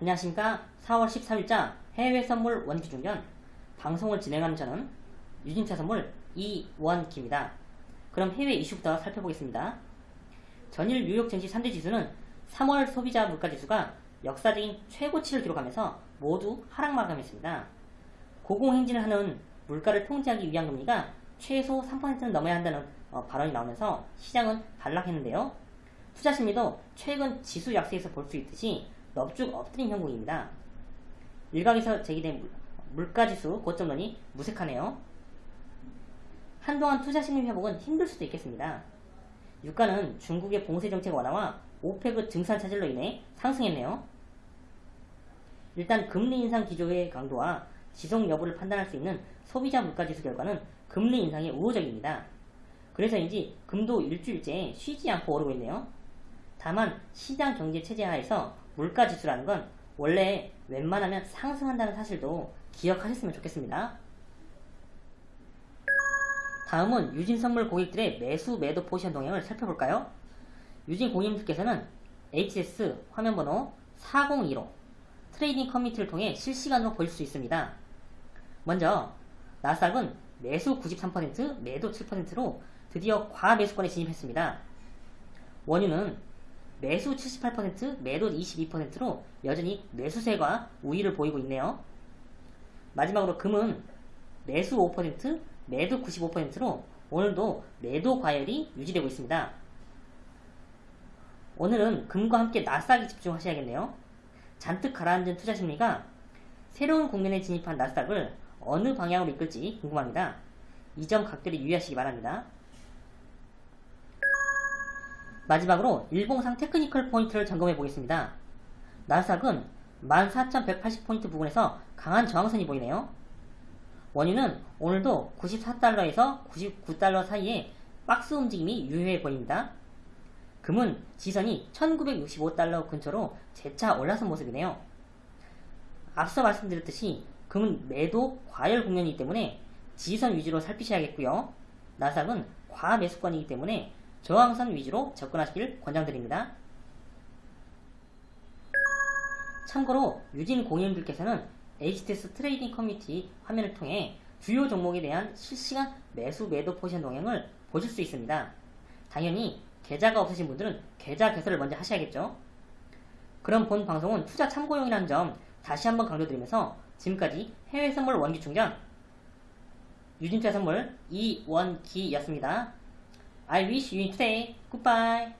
안녕하십니까 4월 14일자 해외 선물 원기중전 방송을 진행하는 저는 유진차 선물 이원기입니다. 그럼 해외 이슈부터 살펴보겠습니다. 전일 뉴욕 증시 3대 지수는 3월 소비자 물가지수가 역사적인 최고치를 기록하면서 모두 하락 마감했습니다. 고공행진을 하는 물가를 통제하기 위한 금리가 최소 3%는 넘어야 한다는 어, 발언이 나오면서 시장은 반락했는데요. 투자 심리도 최근 지수 약세에서 볼 수 있듯이 넙죽 엎드린 형국입니다. 일각에서 제기된 물가지수 고점론이 무색하네요. 한동안 투자 심리 회복은 힘들 수도 있겠습니다. 유가는 중국의 봉쇄 정책 완화와 오페그 증산 차질로 인해 상승했네요. 일단 금리 인상 기조의 강도와 지속 여부를 판단할 수 있는 소비자 물가지수 결과는 금리 인상에 우호적입니다. 그래서인지 금도 일주일째 쉬지 않고 오르고 있네요. 다만 시장 경제 체제 하에서 물가 지수라는 건 원래 웬만하면 상승한다는 사실도 기억하셨으면 좋겠습니다. 다음은 유진 선물 고객들의 매수 매도 포지션 동향을 살펴볼까요? 유진 고객님들께서는 HTS 화면번호 4015 트레이딩 커뮤니티를 통해 실시간으로 보실 수 있습니다. 먼저 나스닥은 매수 93% 매도 7%로 드디어 과매수권에 진입했습니다. 원유는 매수 78% 매도 22%로 여전히 매수세가 우위를 보이고 있네요. 마지막으로 금은 매수 5% 매도 95%로 오늘도 매도 과열이 유지되고 있습니다. 오늘은 금과 함께 나스닥에 집중하셔야겠네요. 잔뜩 가라앉은 투자 심리가 새로운 국면에 진입한 나스닥을 어느 방향으로 이끌지 궁금합니다. 이 점 각별히 유의하시기 바랍니다. 마지막으로 일봉상 technical 포인트를 점검해 보겠습니다. 나스닥은 14,180포인트 부근에서 강한 저항선이 보이네요. 원유는 오늘도 94달러에서 99달러 사이에 박스 움직임이 유효해 보입니다. 금은 지지선이 1965달러 근처로 재차 올라선 모습이네요. 앞서 말씀드렸듯이 금은 매도 과열 국면이기 때문에 지지선 위주로 살피셔야겠고요. 나스닥은 과매수권이기 때문에 저항선 위주로 접근하시길 권장드립니다. 참고로 유진 고객님들께서는 HTS 트레이딩 커뮤니티 화면을 통해 주요 종목에 대한 실시간 매수 매도 포지션 동향을 보실 수 있습니다. 당연히 계좌가 없으신 분들은 계좌 개설을 먼저 하셔야겠죠. 그럼 본 방송은 투자 참고용이라는 점 다시 한번 강조드리면서 지금까지 해외 선물 원기 충전 유진투자 선물 이원기였습니다. I wish you today. Goodbye.